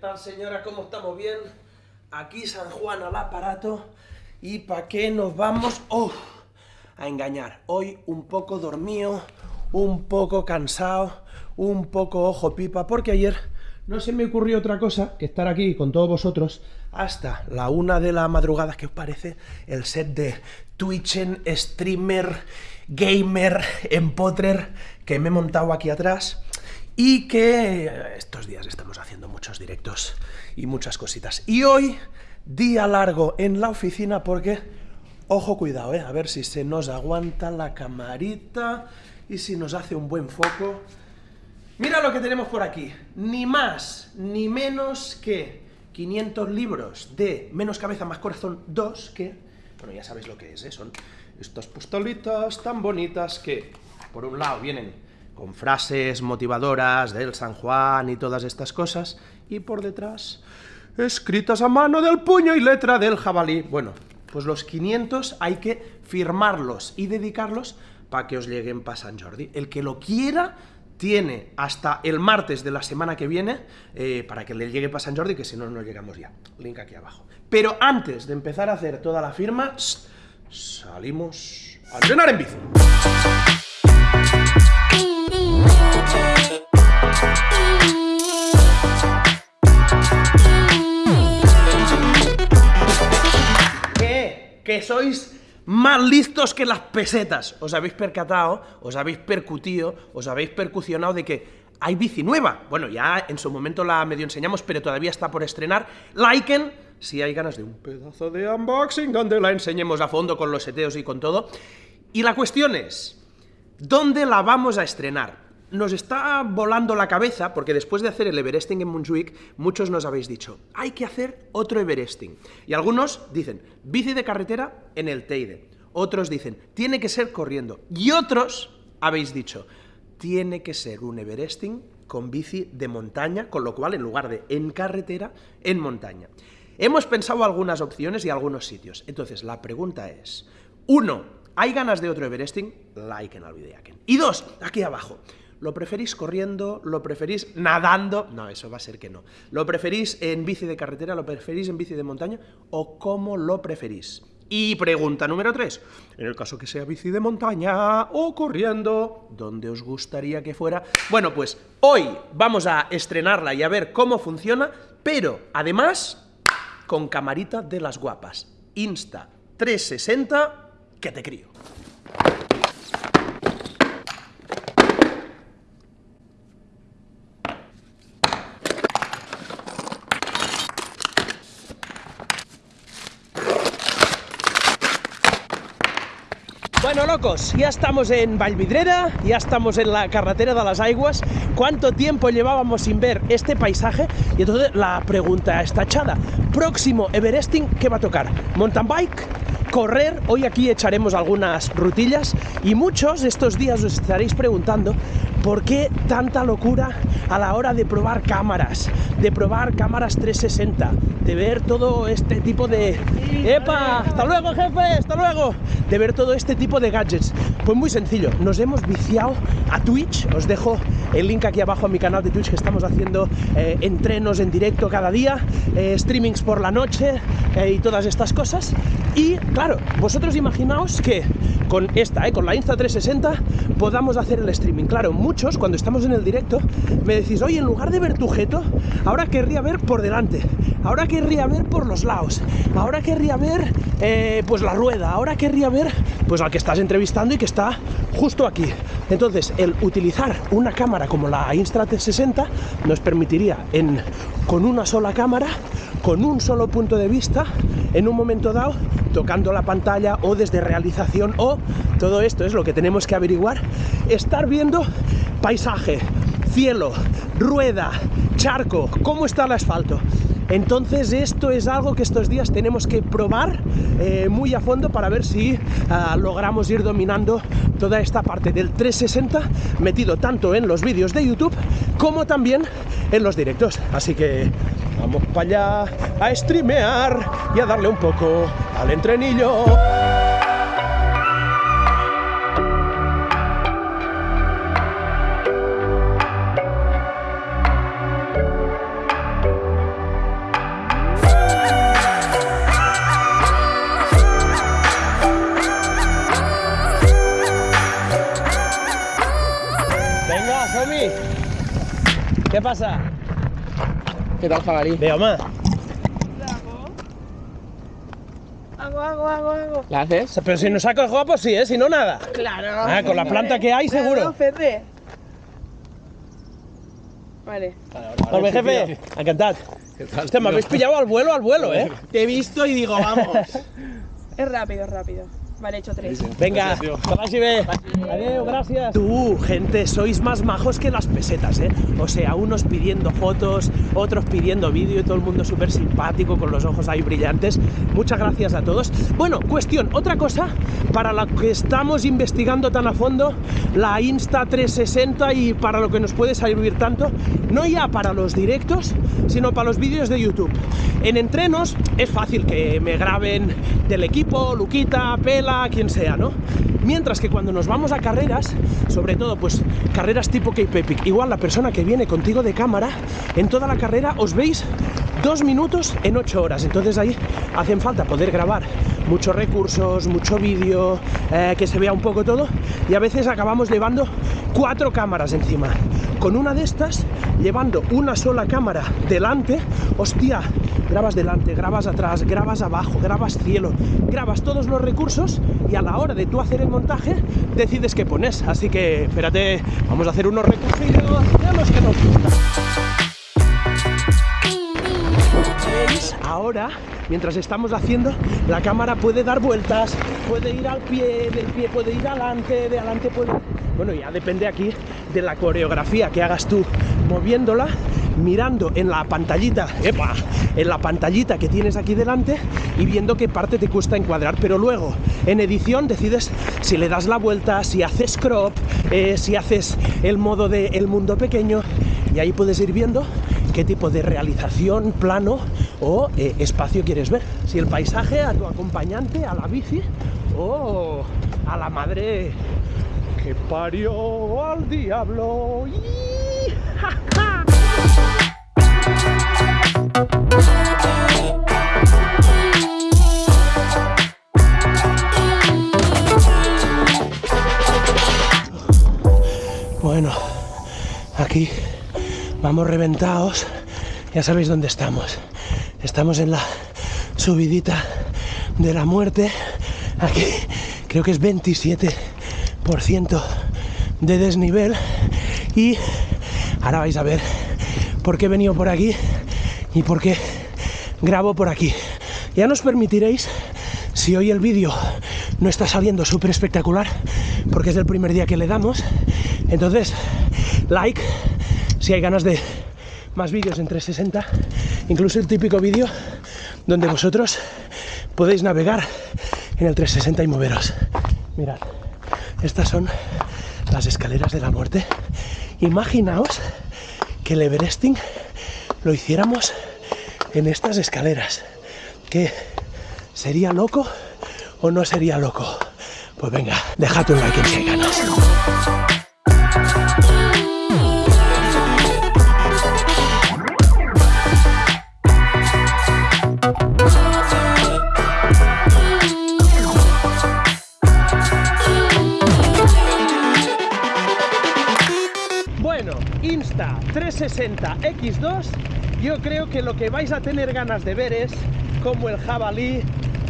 tal, señora? ¿Cómo estamos? ¿Bien? Aquí San Juan al aparato. ¿Y para qué nos vamos oh, a engañar? Hoy un poco dormido, un poco cansado, un poco ojo pipa, porque ayer no se me ocurrió otra cosa que estar aquí con todos vosotros hasta la una de la madrugada. ¿Qué os parece el set de Twitchen, streamer, gamer, empotrer que me he montado aquí atrás? Y que estos días estamos haciendo muchos directos y muchas cositas. Y hoy, día largo en la oficina porque, ojo, cuidado, ¿eh? a ver si se nos aguanta la camarita y si nos hace un buen foco. Mira lo que tenemos por aquí, ni más ni menos que 500 libros de Menos Cabeza Más Corazón 2, que, bueno, ya sabéis lo que es, ¿eh? son estas postalitas tan bonitas que, por un lado, vienen con frases motivadoras del San Juan y todas estas cosas, y por detrás, escritas a mano del puño y letra del jabalí. Bueno, pues los 500 hay que firmarlos y dedicarlos para que os lleguen para San Jordi. El que lo quiera tiene hasta el martes de la semana que viene eh, para que le llegue para San Jordi, que si no, no llegamos ya. Link aquí abajo. Pero antes de empezar a hacer toda la firma, salimos a entrenar en bici. Que sois más listos que las pesetas. Os habéis percatado, os habéis percutido, os habéis percusionado de que hay bici nueva. Bueno, ya en su momento la medio enseñamos, pero todavía está por estrenar. Liken, si hay ganas de un pedazo de unboxing donde la enseñemos a fondo con los seteos y con todo. Y la cuestión es, ¿dónde la vamos a estrenar? Nos está volando la cabeza, porque después de hacer el Everesting en Montjuic, muchos nos habéis dicho, hay que hacer otro Everesting. Y algunos dicen, bici de carretera en el Teide. Otros dicen, tiene que ser corriendo. Y otros habéis dicho, tiene que ser un Everesting con bici de montaña, con lo cual, en lugar de en carretera, en montaña. Hemos pensado algunas opciones y algunos sitios. Entonces, la pregunta es, uno, ¿hay ganas de otro Everesting? Like en el video. Y dos, aquí abajo, ¿Lo preferís corriendo? ¿Lo preferís nadando? No, eso va a ser que no. ¿Lo preferís en bici de carretera? ¿Lo preferís en bici de montaña? ¿O cómo lo preferís? Y pregunta número 3. En el caso que sea bici de montaña o corriendo, ¿dónde os gustaría que fuera? Bueno, pues hoy vamos a estrenarla y a ver cómo funciona, pero además con camarita de las guapas. Insta 360, que te crío. Bueno, locos, ya estamos en Vallvidrera, ya estamos en la carretera de las Aiguas. ¿Cuánto tiempo llevábamos sin ver este paisaje? Y entonces la pregunta está echada. Próximo Everesting, ¿qué va a tocar? ¿Mountain bike? correr, hoy aquí echaremos algunas rutillas y muchos estos días os estaréis preguntando por qué tanta locura a la hora de probar cámaras, de probar cámaras 360, de ver todo este tipo de... ¡Epa! ¡Hasta luego, jefe! ¡Hasta luego! De ver todo este tipo de gadgets. Pues muy sencillo, nos hemos viciado a Twitch, os dejo el link aquí abajo a mi canal de Twitch que estamos haciendo eh, entrenos en directo cada día, eh, streamings por la noche eh, y todas estas cosas. Y claro, vosotros imaginaos que con esta, con la Insta360, podamos hacer el streaming. Claro, muchos cuando estamos en el directo me decís, oye, en lugar de ver tu jeto, ahora querría ver por delante, ahora querría ver por los lados, ahora querría ver pues la rueda, ahora querría ver pues al que estás entrevistando y que está justo aquí. Entonces, el utilizar una cámara como la Insta360 nos permitiría, en, con una sola cámara, con un solo punto de vista, en un momento dado, tocando la pantalla o desde realización o todo esto es lo que tenemos que averiguar, estar viendo paisaje, cielo, rueda, charco, cómo está el asfalto. Entonces esto es algo que estos días tenemos que probar eh, muy a fondo para ver si ah, logramos ir dominando toda esta parte del 360 metido tanto en los vídeos de YouTube como también en los directos. Así que Vamos para allá a streamear y a darle un poco al entrenillo. Venga, Somi. ¿Qué pasa? ¿Qué tal, jabalí? Veo más. Hago, hago, hago, hago. ¿La haces? Pero si nos saco el guapo, sí, ¿eh? Si no, nada. Claro. Ah, con la planta que hay, seguro. Claro, Fede. Vale. Hombre, jefe, encantado. Hostia, me habéis pillado al vuelo, al vuelo, ¿eh? Te he visto y digo, vamos. Es rápido, es rápido. Vale, he hecho tres. Venga. Adiós, gracias. Tú, gente, sois más majos que las pesetas, ¿eh? O sea, unos pidiendo fotos, otros pidiendo vídeo y todo el mundo súper simpático con los ojos ahí brillantes. Muchas gracias a todos. Bueno, cuestión, otra cosa para la que estamos investigando tan a fondo, la Insta 360 y para lo que nos puede servir tanto, no ya para los directos, sino para los vídeos de YouTube. En entrenos es fácil que me graben del equipo, Luquita, Pela, quien sea, ¿no? Mientras que cuando nos vamos a carreras, sobre todo pues carreras tipo Cape Epic, igual la persona que viene contigo de cámara, en toda la carrera os veis dos minutos en ocho horas. Entonces ahí hacen falta poder grabar muchos recursos, mucho vídeo, eh, que se vea un poco todo. Y a veces acabamos llevando cuatro cámaras encima. Con una de estas, llevando una sola cámara delante, hostia, grabas delante, grabas atrás, grabas abajo, grabas cielo, grabas todos los recursos y a la hora de tú hacer el montaje decides qué pones. Así que espérate, vamos a hacer unos recursos de los que nos. ¿Veis? Ahora, mientras estamos haciendo, la cámara puede dar vueltas, puede ir al pie, del pie puede ir adelante, de adelante puede... Bueno, ya depende aquí de la coreografía que hagas tú moviéndola, mirando en la pantallita, ¡epa! en la pantallita que tienes aquí delante y viendo qué parte te cuesta encuadrar. Pero luego, en edición, decides si le das la vuelta, si haces crop, eh, si haces el modo de el mundo pequeño y ahí puedes ir viendo qué tipo de realización, plano o eh, espacio quieres ver. Si el paisaje, a tu acompañante, a la bici o a la madre que parió al diablo. Bueno, aquí vamos reventados. Ya sabéis dónde estamos. Estamos en la subidita de la muerte. Aquí creo que es 27% de desnivel. Y ahora vais a ver por qué he venido por aquí y por qué grabo por aquí. Ya nos permitiréis, si hoy el vídeo no está saliendo súper espectacular, porque es el primer día que le damos, entonces like si hay ganas de más vídeos en 360, incluso el típico vídeo donde vosotros podéis navegar en el 360 y moveros. Mirad, estas son las escaleras de la muerte. Imaginaos que el Everesting lo hiciéramos en estas escaleras. ¿Qué? ¿Sería loco o no sería loco? Pues venga, dejad un like en ganas. 360X2 yo creo que lo que vais a tener ganas de ver es cómo el jabalí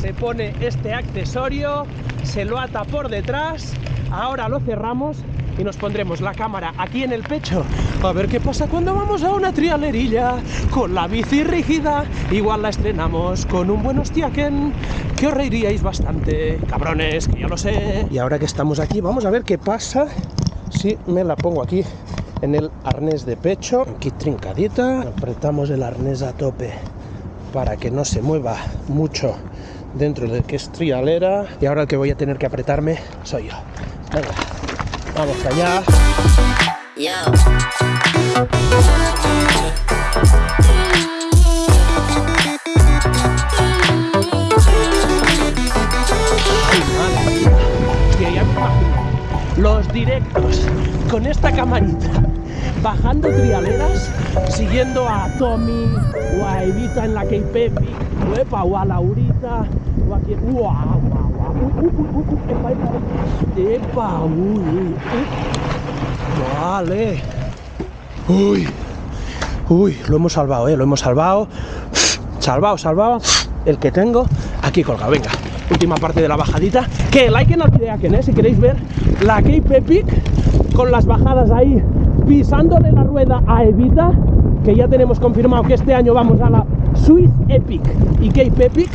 se pone este accesorio, se lo ata por detrás, ahora lo cerramos y nos pondremos la cámara aquí en el pecho. A ver qué pasa cuando vamos a una trialerilla con la bici rígida. Igual la estrenamos con un buen hostiaquen que os reiríais bastante cabrones, que yo lo sé. Y ahora que estamos aquí vamos a ver qué pasa. Si me la pongo aquí en el arnés de pecho, aquí trincadita, apretamos el arnés a tope para que no se mueva mucho dentro de que es trialera. Y ahora el que voy a tener que apretarme soy yo. Venga, vamos allá. Los directos con esta camarita bajando trialeras siguiendo a Tommy o a Evita en la Cape Epic o, epa, o a Laurita o a quien ¡Guau, epa, uy, uy, vale uy Uy, lo hemos salvado, eh, lo hemos salvado. Salvado, salvado. El que tengo aquí colgado. Venga, última parte de la bajadita. Que like en el videaken, eh, si queréis ver la Cape Epic con las bajadas ahí pisándole la rueda a Evita. Que ya tenemos confirmado que este año vamos a la Swiss Epic y Cape Epic.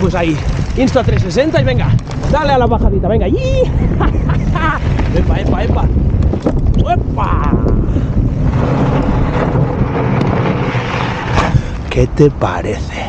Pues ahí, Insta 360 y venga, dale a la bajadita, venga. ¡Yi! ¡Epa, epa, epa! ¡Epa! ¿Qué te parece?